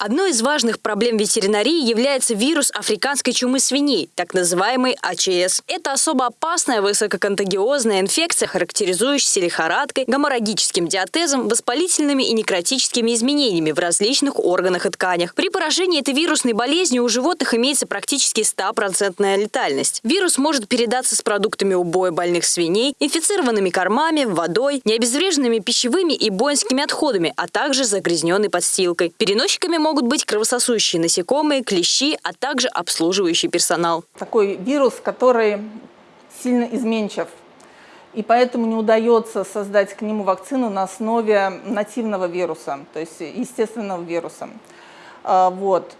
Одной из важных проблем ветеринарии является вирус африканской чумы свиней, так называемый АЧС. Это особо опасная высококонтагиозная инфекция, характеризующаяся лихорадкой, геморрагическим диатезом, воспалительными и некротическими изменениями в различных органах и тканях. При поражении этой вирусной болезнью у животных имеется практически 100% летальность. Вирус может передаться с продуктами убоя больных свиней, инфицированными кормами, водой, необезвреженными пищевыми и воинскими отходами, а также загрязненной подстилкой. Переносчиками могут быть кровососущие насекомые, клещи, а также обслуживающий персонал. Такой вирус, который сильно изменчив. И поэтому не удается создать к нему вакцину на основе нативного вируса, то есть естественного вируса. А, вот.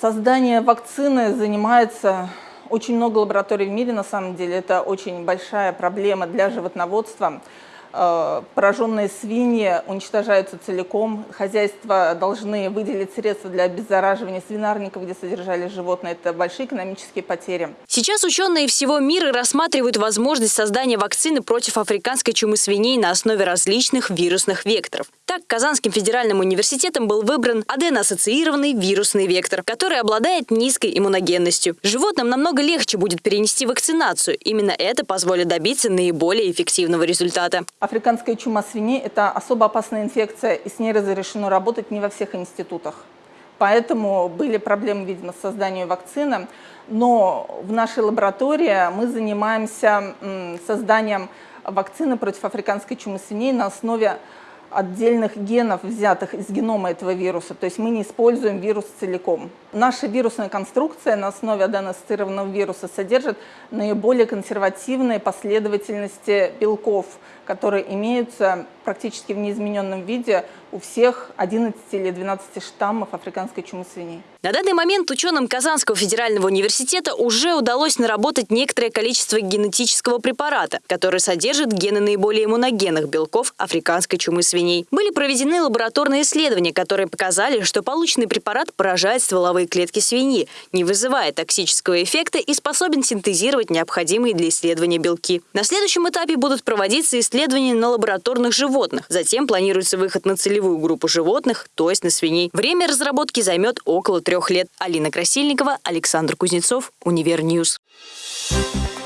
Создание вакцины занимается очень много лабораторий в мире, на самом деле. Это очень большая проблема для животноводства. Э, пораженные свиньи уничтожаются целиком. Хозяйства должны выделить средства для обеззараживания свинарников, где содержали животные. Это большие экономические потери. Сейчас ученые всего мира рассматривают возможность создания вакцины против африканской чумы свиней на основе различных вирусных векторов. Так, Казанским федеральным университетом был выбран аденоассоциированный вирусный вектор, который обладает низкой иммуногенностью. Животным намного легче будет перенести вакцинацию. Именно это позволит добиться наиболее эффективного результата. Африканская чума свиней – это особо опасная инфекция, и с ней разрешено работать не во всех институтах. Поэтому были проблемы, видимо, с созданием вакцины. Но в нашей лаборатории мы занимаемся созданием вакцины против африканской чумы свиней на основе отдельных генов, взятых из генома этого вируса. То есть мы не используем вирус целиком. Наша вирусная конструкция на основе аденоассоциированного вируса содержит наиболее консервативные последовательности белков, которые имеются практически в неизмененном виде у всех 11 или 12 штаммов африканской чумы свиней. На данный момент ученым Казанского федерального университета уже удалось наработать некоторое количество генетического препарата, который содержит гены наиболее иммуногенных белков африканской чумы свиней. Были проведены лабораторные исследования, которые показали, что полученный препарат поражает стволовые клетки свиньи, не вызывая токсического эффекта и способен синтезировать необходимые для исследования белки. На следующем этапе будут проводиться исследования на лабораторных животных. Затем планируется выход на целевую группу животных, то есть на свиней. Время разработки займет около трех лет. Алина Красильникова, Александр Кузнецов, Универ News. Thank